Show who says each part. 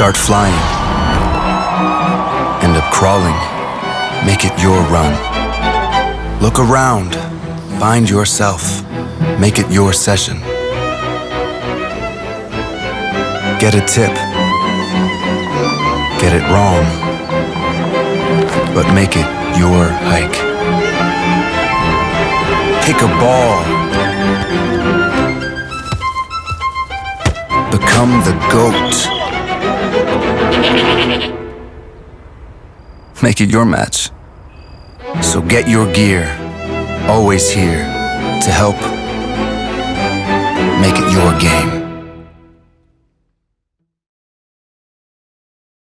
Speaker 1: Start flying. End up crawling. Make it your run. Look around. Find yourself. Make it your session. Get a tip. Get it wrong. But make it your hike. Pick a ball. Become the goat. Make it your match. So get your gear. Always here to help make it your game.